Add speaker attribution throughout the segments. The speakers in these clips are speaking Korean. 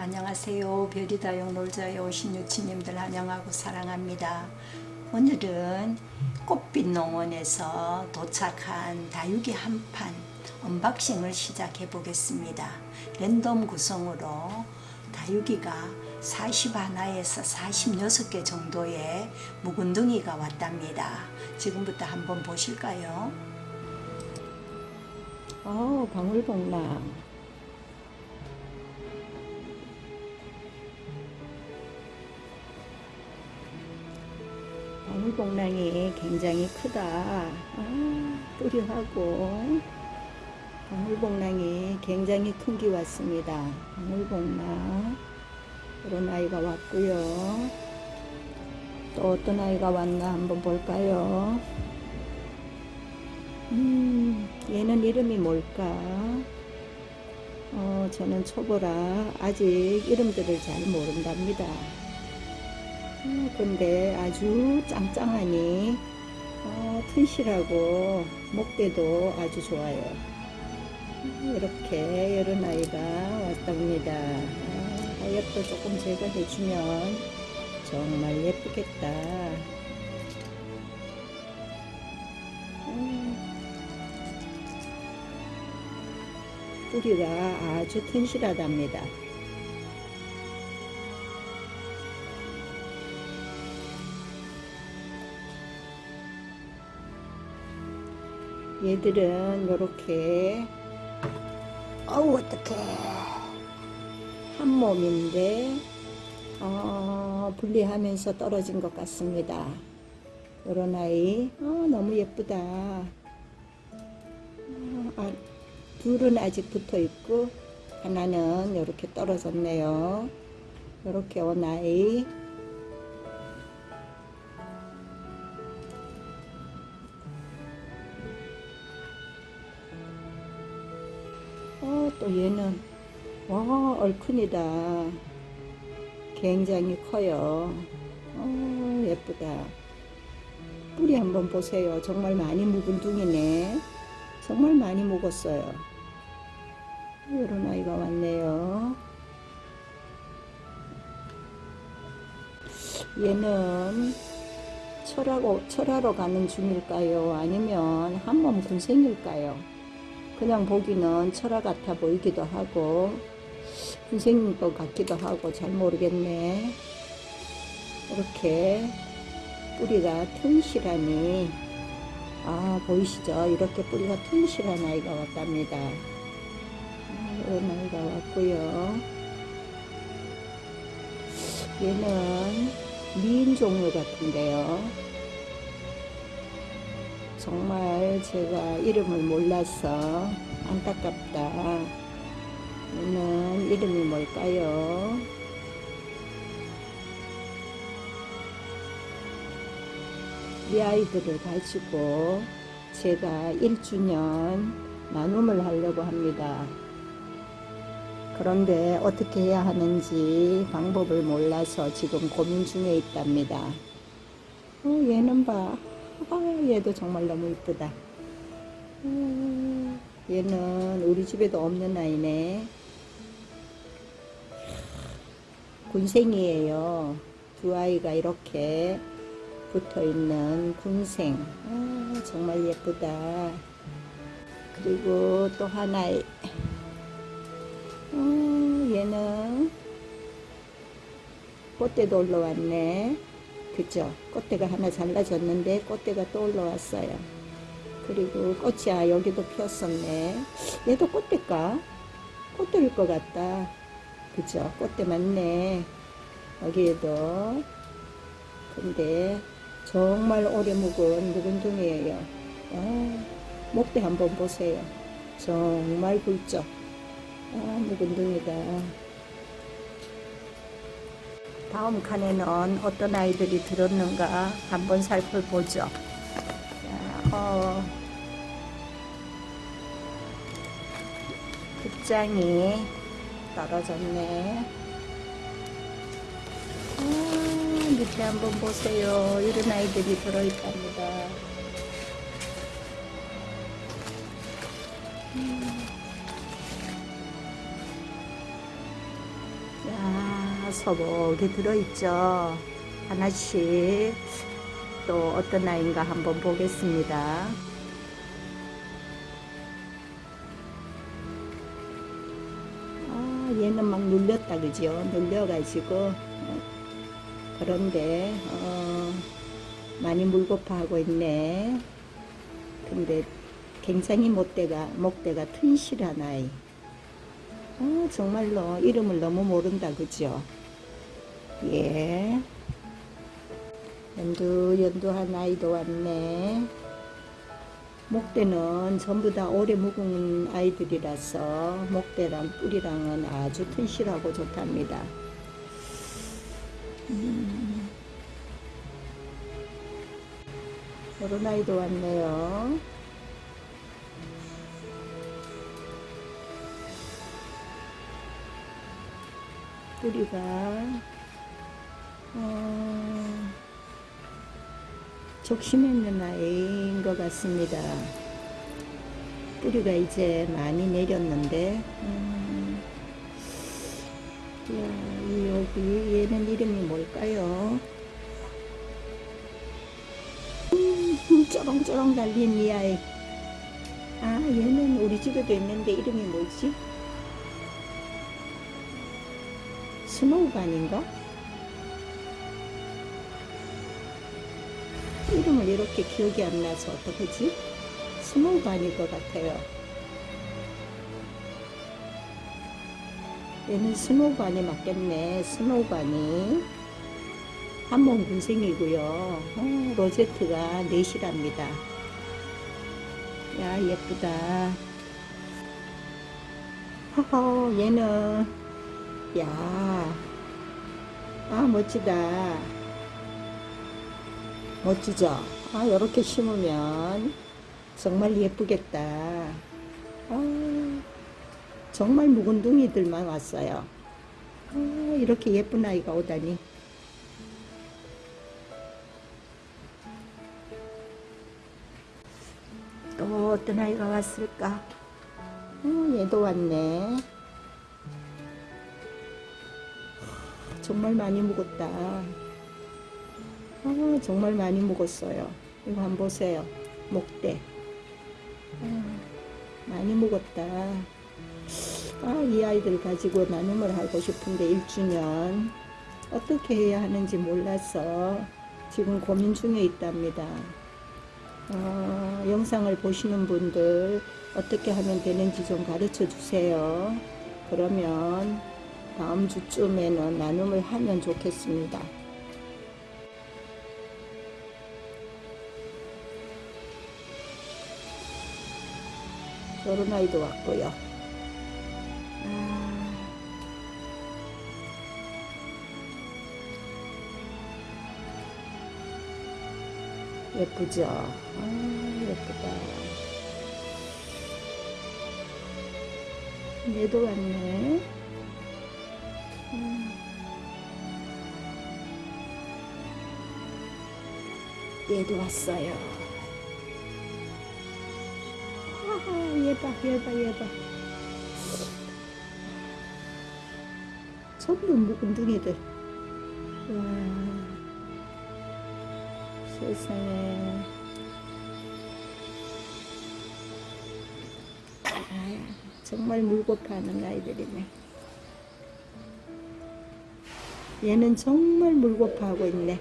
Speaker 1: 안녕하세요. 별이 다육 놀자에 오신 유친님들 환영하고 사랑합니다. 오늘은 꽃빛 농원에서 도착한 다육이 한판 unboxing을 시작해 보겠습니다. 랜덤 구성으로 다육이가 41에서 46개 정도의 묵은둥이가 왔답니다. 지금부터 한번 보실까요? 어, 방울복랑. 방울복랑이 굉장히 크다. 아, 뿌리하고 방울복랑이 굉장히 큰 게 왔습니다. 방울복랑 이런 아이가 왔고요. 또 어떤 아이가 왔나 한번 볼까요? 음, 얘는 이름이 뭘까? 어, 저는 초보라 아직 이름들을 잘 모른답니다. 어, 근데 아주 짱짱하니 어, 튼실하고 목대도 아주 좋아요. 이렇게 이런 아이가 왔답니다. 아, 하얗도 조금 제거해주면 정말 예쁘겠다. 음, 뿌리가 아주 튼실하답니다. 얘들은 이렇게. 어우 어떡해. 한 몸인데 어, 분리하면서 떨어진 것 같습니다. 이런 아이. 어, 너무 예쁘다. 어, 아, 둘은 아직 붙어 있고 하나는 이렇게 떨어졌네요. 이렇게 온 아이 또 얘는 와 얼큰이다. 굉장히 커요. 어, 예쁘다. 뿌리 한번 보세요. 정말 많이 묵은 둥이네. 정말 많이 묵었어요. 이런 아이가 왔네요. 얘는 철하고, 철하러 가는 중일까요? 아니면 한몸 군생일까요 그냥 보기는 철화 같아 보이기도 하고 군생인 것 같기도 하고 잘 모르겠네. 이렇게 뿌리가 튼실하니 아 보이시죠? 이렇게 뿌리가 튼실한 아이가 왔답니다. 아, 이런 아이가 왔고요. 얘는 미인 종류 같은데요 정말 제가 이름을 몰라서 안타깝다. 얘는 이름이 뭘까요? 이 아이들을 가지고 제가 1주년 나눔을 하려고 합니다. 그런데 어떻게 해야 하는지 방법을 몰라서 지금 고민 중에 있답니다. 어, 얘는 봐. 아, 얘도 정말 너무 이쁘다. 음, 얘는 우리 집에도 없는 아이네. 군생이에요. 두 아이가 이렇게 붙어 있는 군생. 아, 정말 예쁘다. 그리고 또 하나의, 어, 얘는 꽃대도 올라왔네. 그죠? 꽃대가 하나 잘라졌는데 꽃대가 또 올라왔어요. 그리고 꽃이 아 여기도 피었었네. 얘도 꽃대일까? 꽃대일 것 같다. 그죠? 꽃대 맞네. 여기에도. 근데 정말 오래 묵은 묵은둥이에요. 아, 목대 한번 보세요. 정말 굵죠? 아, 묵은둥이다. 다음 칸에는 어떤 아이들이 들었는가 한번 살펴보죠. 자, 어, 극장이 떨어졌네. 아, 밑에 한번 보세요. 이런 아이들이 들어있답니다. 아, 서복이 들어있죠. 하나씩 또 어떤 아이인가 한번 보겠습니다. 아, 얘는 막 눌렸다, 그죠? 눌려가지고. 어, 그런데, 어, 많이 물고파하고 있네. 근데 굉장히 목대가, 목대가 튼실한 아이. 아, 정말로 이름을 너무 모른다, 그죠? 예. 연두, 연두한 아이도 왔네. 목대는 전부 다 오래 묵은 아이들이라서 목대랑 뿌리랑은 아주 튼실하고 좋답니다. 음. 이런 아이도 왔네요. 뿌리가 어, 적심해 있는 아이인 것 같습니다. 뿌리가 이제 많이 내렸는데, 음, 야, 이 여기 얘는 이름이 뭘까요? 음, 쩌렁쩌렁 달린 이 아이. 아, 얘는 우리 집에도 있는데 이름이 뭐지? 스노우반인가? 이름을 이렇게 기억이 안 나서 어떡하지? 스노우반일 것 같아요. 얘는 스노우반이 맞겠네. 스노우반이. 한몸 군생이고요. 어, 로제트가 넷이랍니다. 야, 예쁘다. 허허, 얘는, 야, 아, 멋지다. 멋지죠? 아, 이렇게 심으면 정말 예쁘겠다. 아, 정말 묵은 둥이들만 왔어요. 아, 이렇게 예쁜 아이가 오다니. 또 어떤 아이가 왔을까? 어, 얘도 왔네. 정말 많이 묵었다. 아, 정말 많이 묵었어요. 이거 한번 보세요. 목대. 아, 많이 묵었다. 아, 이 아이들 가지고 나눔을 하고 싶은데 1주년 어떻게 해야 하는지 몰라서 지금 고민 중에 있답니다. 어, 영상을 보시는 분들 어떻게 하면 되는지 좀 가르쳐 주세요. 그러면 다음 주쯤에는 나눔을 하면 좋겠습니다. 저런 아이도 왔고요. 아, 예쁘죠? 아, 예쁘다. 얘도 왔네. 음. 얘도 왔어요. 봐, 얘 봐. 전부 묵은 둥이들. 와, 세상에. 아, 정말 물고 파는 아이들이네. 얘는 정말 물고 파고 있네.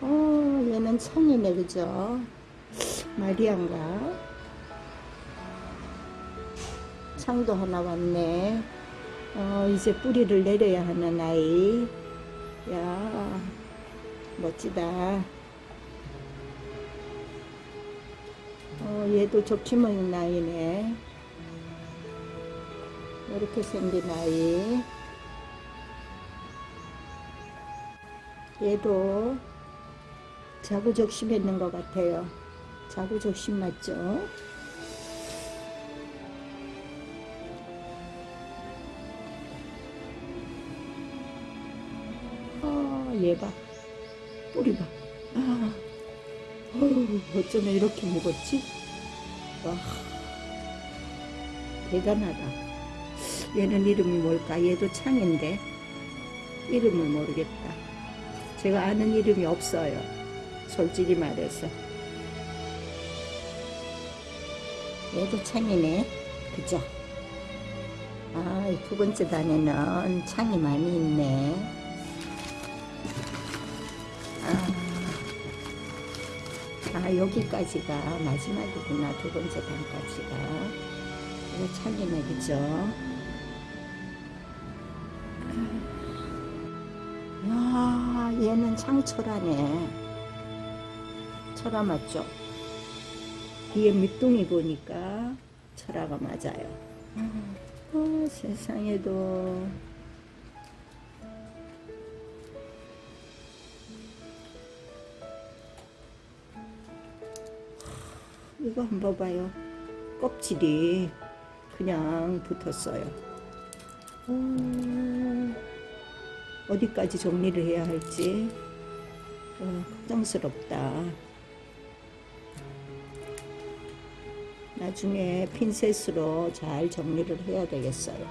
Speaker 1: 아, 어, 얘는 청이네, 그죠? 마리안가? 창도 하나 왔네. 어, 이제 뿌리를 내려야 하는 아이. 야, 멋지다. 어, 얘도 있는 아이네. 이렇게 생긴 아이. 얘도 자구적심 있는 것 같아요. 자구적심 맞죠? 아, 얘 봐. 뿌리 봐. 아, 어우, 어쩌면 이렇게 먹었지? 와, 대단하다. 얘는 이름이 뭘까? 얘도 창인데 이름을 모르겠다. 제가 아는 이름이 없어요. 솔직히 말해서. 얘도 창이네. 그죠? 아, 이 두 번째 단에는 창이 많이 있네. 아, 아, 여기까지가 마지막이구나. 두 번째 단까지가. 이거 창이네, 그죠? 야, 얘는 창철하네. 철화 맞죠? 뒤에 밑둥이 보니까 철화가 맞아요. 어, 세상에도 이거 한번 봐요. 껍질이 그냥 붙었어요. 어, 어디까지 정리를 해야 할지 어, 걱정스럽다. 나중에 핀셋으로 잘 정리를 해야 되겠어요.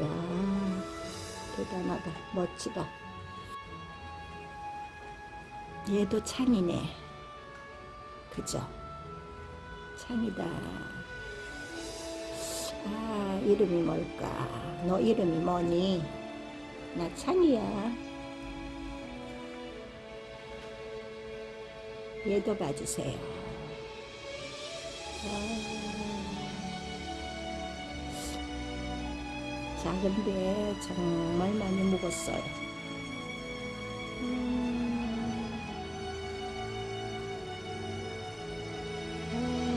Speaker 1: 야 대단하다. 멋지다. 얘도 창이네. 그죠? 창이다. 아, 이름이 뭘까? 너 이름이 뭐니? 나 창이야. 얘도 봐주세요. 아, 작은데 정말 많이 먹었어요. 음, 아.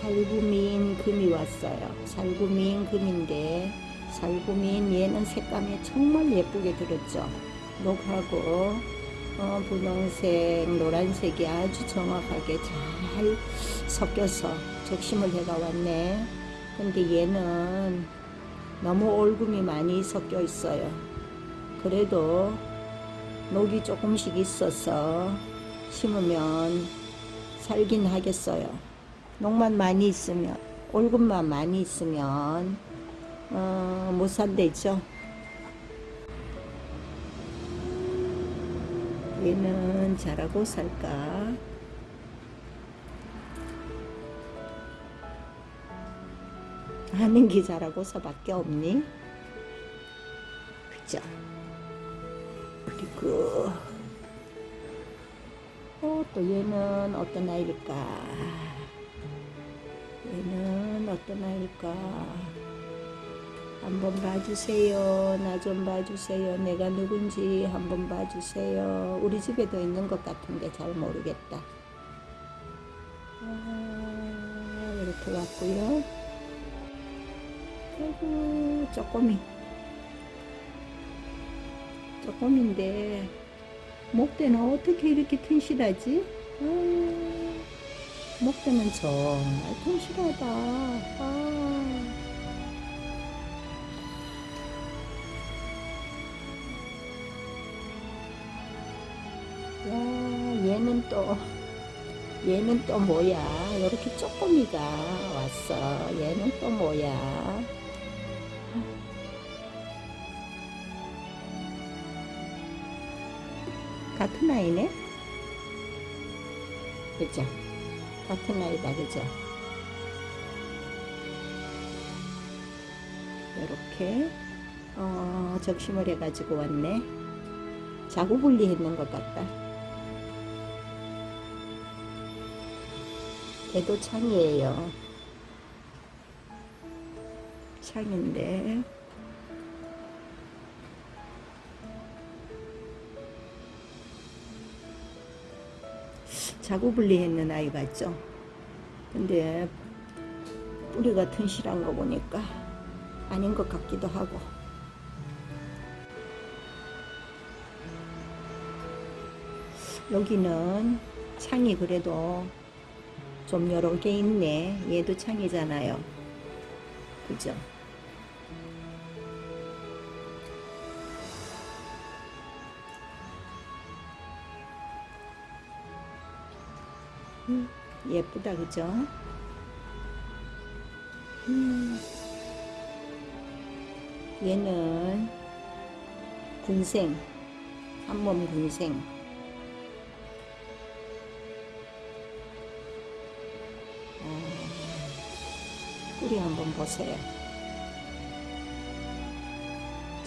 Speaker 1: 살구민 금이 왔어요. 살구민 금인데 살구민 얘는 색감이 정말 예쁘게 들었죠. 녹하고 어, 분홍색, 노란색이 아주 정확하게 잘 섞여서 적심을 해가 왔네. 근데 얘는 너무 올금이 많이 섞여 있어요. 그래도 녹이 조금씩 있어서 심으면 살긴 하겠어요. 녹만 많이 있으면, 올금만 많이 있으면, 어, 못 산대죠. 얘는 잘하고 살까? 하는 게 잘하고서밖에 없니? 그죠? 그리고 어, 또 얘는 어떤 아이일까? 얘는 어떤 아이일까? 한번 봐주세요. 나 좀 봐주세요. 내가 누군지 한번 봐주세요. 우리 집에도 있는 것 같은데 잘 모르겠다. 아, 이렇게 왔고요. 아이고, 쪼꼬미. 쪼꼬미인데, 목대는 어떻게 이렇게 튼실하지? 아, 목대는 정말 튼실하다. 아. 또, 얘는 또 뭐야? 이렇게 쪼꼬미가 왔어. 얘는 또 뭐야? 같은 아이네? 그죠? 같은 아이다, 그죠? 이렇게, 어, 적심을 해가지고 왔네. 자구 분리 했는 것 같다. 얘도 창이에요. 창인데 자구 분리했는 아이 같죠? 근데 뿌리가 튼실한 거 보니까 아닌 것 같기도 하고 여기는 창이 그래도 좀 여러 개 있네. 얘도 창이잖아요. 그죠? 음, 예쁘다, 그죠? 음. 얘는 군생, 한몸 군생. 뿌리 한번 보세요.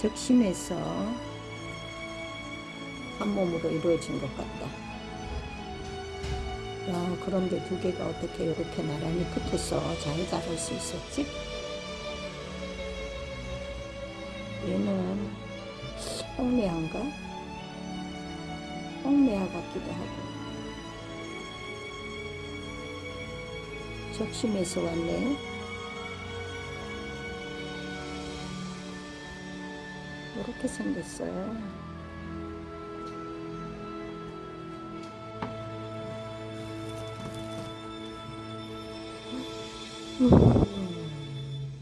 Speaker 1: 적심에서 한 몸으로 이루어진 것 같다. 야, 그런데 두 개가 어떻게 이렇게 나란히 붙어서 잘 자랄 수 있었지? 얘는 홍매한가? 홍매화 같기도 하고 적심에서 왔네 이렇게 생겼어요 음,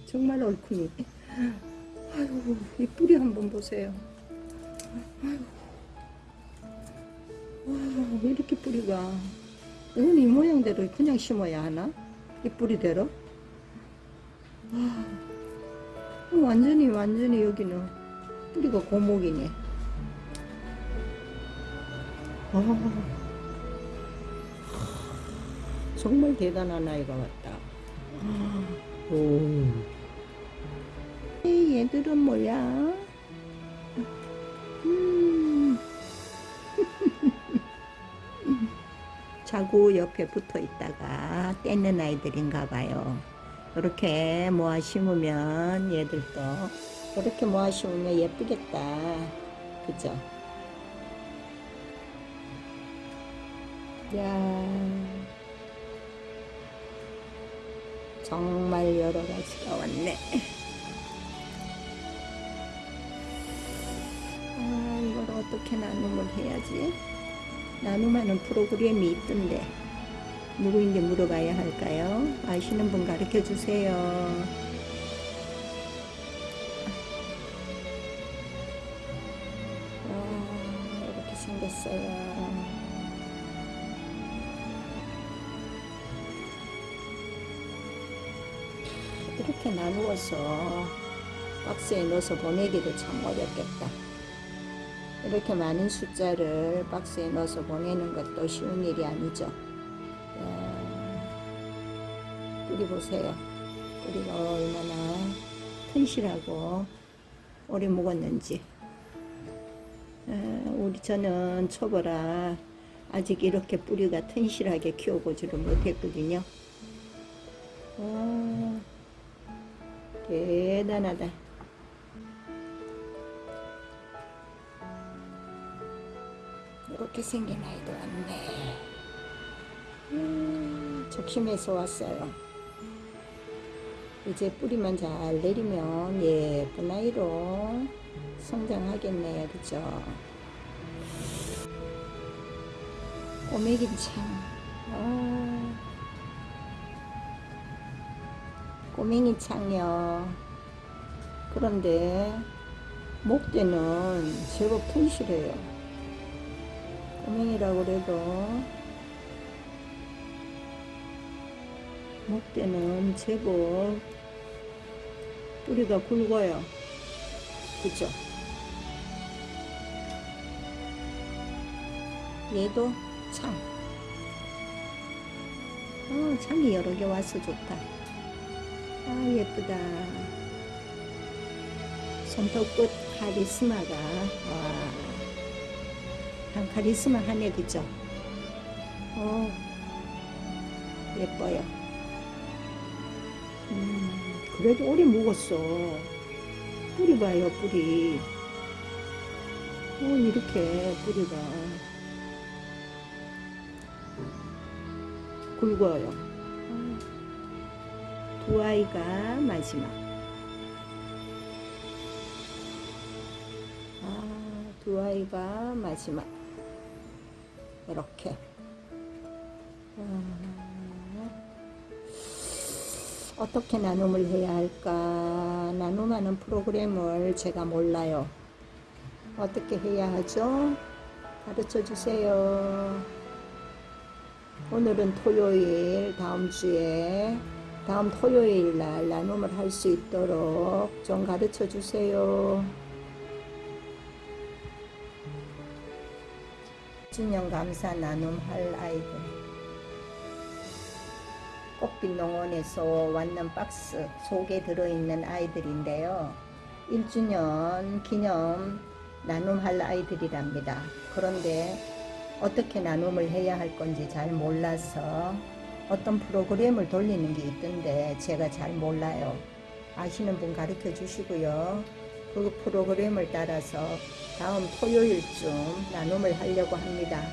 Speaker 1: 정말 얼큰이 아유, 이 뿌리 한번 보세요. 아유, 와, 왜 이렇게 뿌리가. 이건 이 모양대로 그냥 심어야 하나? 이 뿌리대로? 와, 어, 완전히, 완전히 여기는 뿌리가 고목이네. 아, 정말 대단한 아이가 같다. 오. 얘들은 뭐야? 음. 자구 옆에 붙어 있다가 떼는 아이들인가 봐요. 이렇게 모아 심으면 얘들도 이렇게 모아 심으면 예쁘겠다. 그죠? 야 정말 여러 가지가 왔네. 아, 이걸 어떻게 나눔을 해야지? 나눔하는 프로그램이 있던데 누구인지 물어봐야 할까요? 아시는 분 가르쳐 주세요. 생겼어요. 이렇게 나누어서 박스에 넣어서 보내기도 참 어렵겠다. 이렇게 많은 숫자를 박스에 넣어서 보내는 것도 쉬운 일이 아니죠. 야, 뿌리 보세요. 뿌리가 얼마나 튼실하고 오래 묵었는지. 아, 우리 저는 초보라 아직 이렇게 뿌리가 튼실하게 키워보지를 못했거든요. 와, 대단하다. 이렇게 생긴 아이도 왔네. 음, 적심해서 왔어요. 이제 뿌리만 잘 내리면 예쁜 아이로 성장하겠네요. 그죠? 꼬매긴 참. 아, 꼬맹이 창요. 그런데 목대는 제법 튼실해요. 꼬맹이라고 그래도 목대는 제법 뿌리가 굵어요. 그죠? 얘도 창. 어, 창이 여러 개 와서 좋다. 아, 예쁘다. 손톱끝 카리스마가, 와. 한 카리스마 하네, 그죠? 어, 예뻐요. 음, 그래도 오래 묵었어. 뿌리 봐요, 뿌리. 어, 이렇게 뿌리가 굵어요. 어, 두 아이가 마지막. 아, 두 아이가 마지막. 이렇게. 아, 어떻게 나눔을 해야 할까? 나눔하는 프로그램을 제가 몰라요. 어떻게 해야 하죠? 가르쳐 주세요. 오늘은 토요일, 다음 주에 다음 토요일 날 나눔을 할 수 있도록 좀 가르쳐 주세요. 준영 감사 나눔 할 아이들 꽃빛 농원에서 왔는 박스 속에 들어있는 아이들인데요. 1주년 기념 나눔할 아이들이랍니다. 그런데 어떻게 나눔을 해야 할 건지 잘 몰라서 어떤 프로그램을 돌리는 게 있던데 제가 잘 몰라요. 아시는 분 가르쳐 주시고요. 그 프로그램을 따라서 다음 토요일쯤 나눔을 하려고 합니다.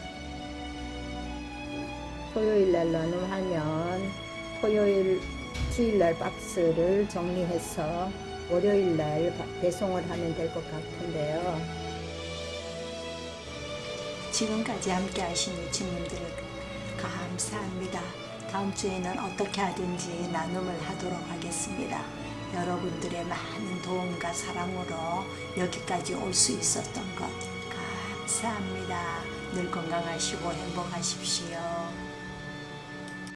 Speaker 1: 토요일 날 나눔하면 토요일 주일날 박스를 정리해서 월요일 날 배송을 하면 될 것 같은데요.
Speaker 2: 지금까지 함께 하신 유치님들 감사합니다. 다음 주에는 어떻게 하든지 나눔을 하도록 하겠습니다. 여러분들의 많은 도움과 사랑으로 여기까지 올 수 있었던 것 감사합니다. 늘 건강하시고 행복하십시오.